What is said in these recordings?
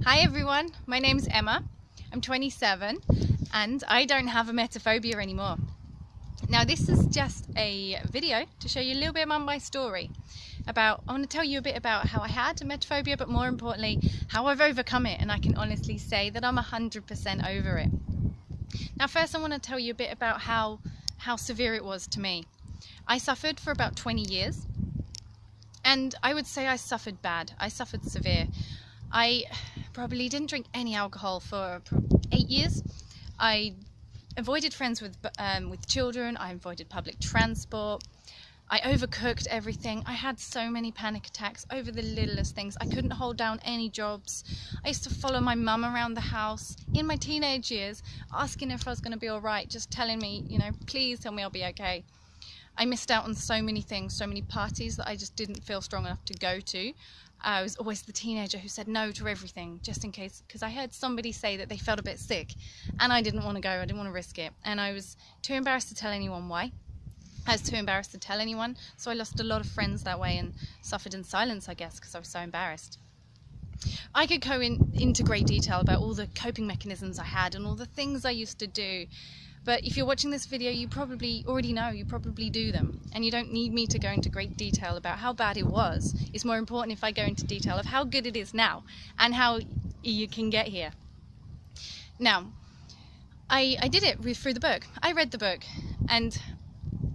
Hi everyone, my name's Emma. I'm 27 and I don't have a emetophobia anymore. Now this is just a video to show you a little bit about my story. About, I want to tell you a bit about how I had a emetophobia but more importantly how I've overcome it and I can honestly say that I'm 100% over it. Now first I want to tell you a bit about how, how severe it was to me. I suffered for about 20 years and I would say I suffered bad. I suffered severe. I probably didn't drink any alcohol for eight years. I avoided friends with um, with children. I avoided public transport. I overcooked everything. I had so many panic attacks over the littlest things. I couldn't hold down any jobs. I used to follow my mum around the house in my teenage years, asking if I was going to be all right, just telling me, you know, please tell me I'll be okay. I missed out on so many things, so many parties that I just didn't feel strong enough to go to. I was always the teenager who said no to everything just in case, because I heard somebody say that they felt a bit sick and I didn't want to go, I didn't want to risk it. And I was too embarrassed to tell anyone why. I was too embarrassed to tell anyone, so I lost a lot of friends that way and suffered in silence, I guess, because I was so embarrassed. I could go in, into great detail about all the coping mechanisms I had and all the things I used to do but if you're watching this video, you probably already know, you probably do them. And you don't need me to go into great detail about how bad it was. It's more important if I go into detail of how good it is now and how you can get here. Now, I, I did it through the book. I read the book and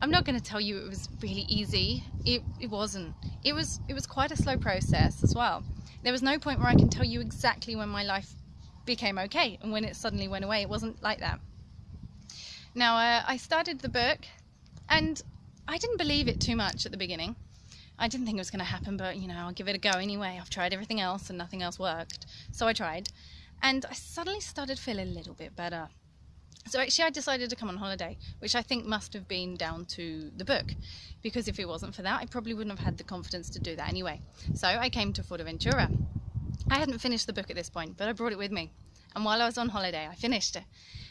I'm not going to tell you it was really easy. It, it wasn't. It was, it was quite a slow process as well. There was no point where I can tell you exactly when my life became okay and when it suddenly went away. It wasn't like that. Now, uh, I started the book and I didn't believe it too much at the beginning. I didn't think it was going to happen, but you know, I'll give it a go anyway. I've tried everything else and nothing else worked. So I tried. And I suddenly started feeling a little bit better. So actually I decided to come on holiday, which I think must have been down to the book, because if it wasn't for that, I probably wouldn't have had the confidence to do that anyway. So I came to Fuerteventura. I hadn't finished the book at this point, but I brought it with me. And while I was on holiday, I finished it.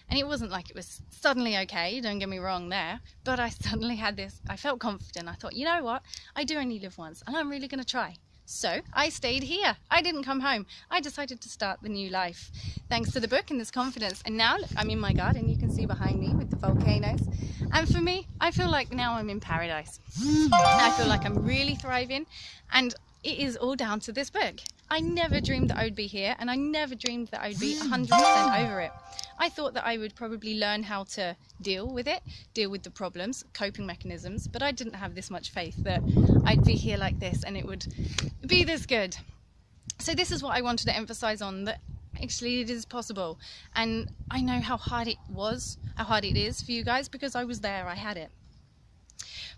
And it wasn't like it was suddenly okay, don't get me wrong there, but I suddenly had this, I felt confident. I thought, you know what, I do only live once and I'm really going to try. So I stayed here. I didn't come home. I decided to start the new life thanks to the book and this confidence. And now look, I'm in my garden. You can see behind me with the volcanoes. And for me, I feel like now I'm in paradise. I feel like I'm really thriving and it is all down to this book. I never dreamed that I would be here and I never dreamed that I would be 100% over it. I thought that I would probably learn how to deal with it, deal with the problems, coping mechanisms, but I didn't have this much faith that I'd be here like this and it would be this good. So this is what I wanted to emphasize on that actually it is possible and I know how hard it was, how hard it is for you guys because I was there, I had it.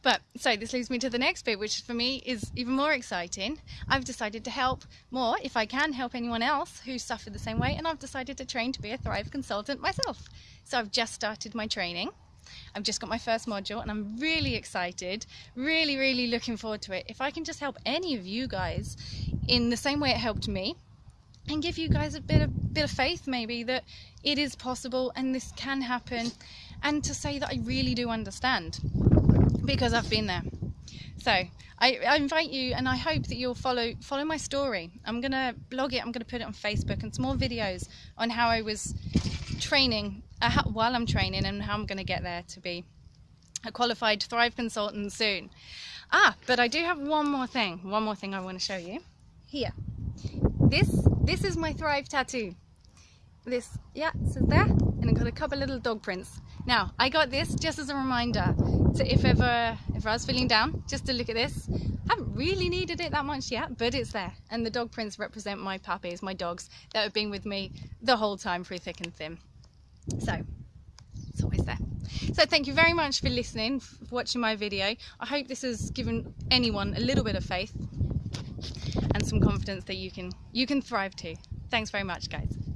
But so this leads me to the next bit, which for me is even more exciting. I've decided to help more, if I can help anyone else who suffered the same way, and I've decided to train to be a Thrive consultant myself. So I've just started my training. I've just got my first module and I'm really excited, really, really looking forward to it. If I can just help any of you guys in the same way it helped me, and give you guys a bit of bit of faith maybe that it is possible and this can happen and to say that I really do understand because I've been there. So I, I, invite you and I hope that you'll follow follow my story. I'm gonna blog it, I'm gonna put it on Facebook and some more videos on how I was training uh, how, while I'm training and how I'm gonna get there to be a qualified Thrive consultant soon. Ah, but I do have one more thing, one more thing I want to show you. Here. This this is my Thrive tattoo. This, yeah, says there, and I've got a couple little dog prints. Now, I got this just as a reminder to if ever, if I was feeling down, just to look at this. I haven't really needed it that much yet, but it's there. And the dog prints represent my puppies, my dogs, that have been with me the whole time through thick and thin. So, it's always there. So thank you very much for listening, for watching my video. I hope this has given anyone a little bit of faith and some confidence that you can you can thrive too. Thanks very much guys.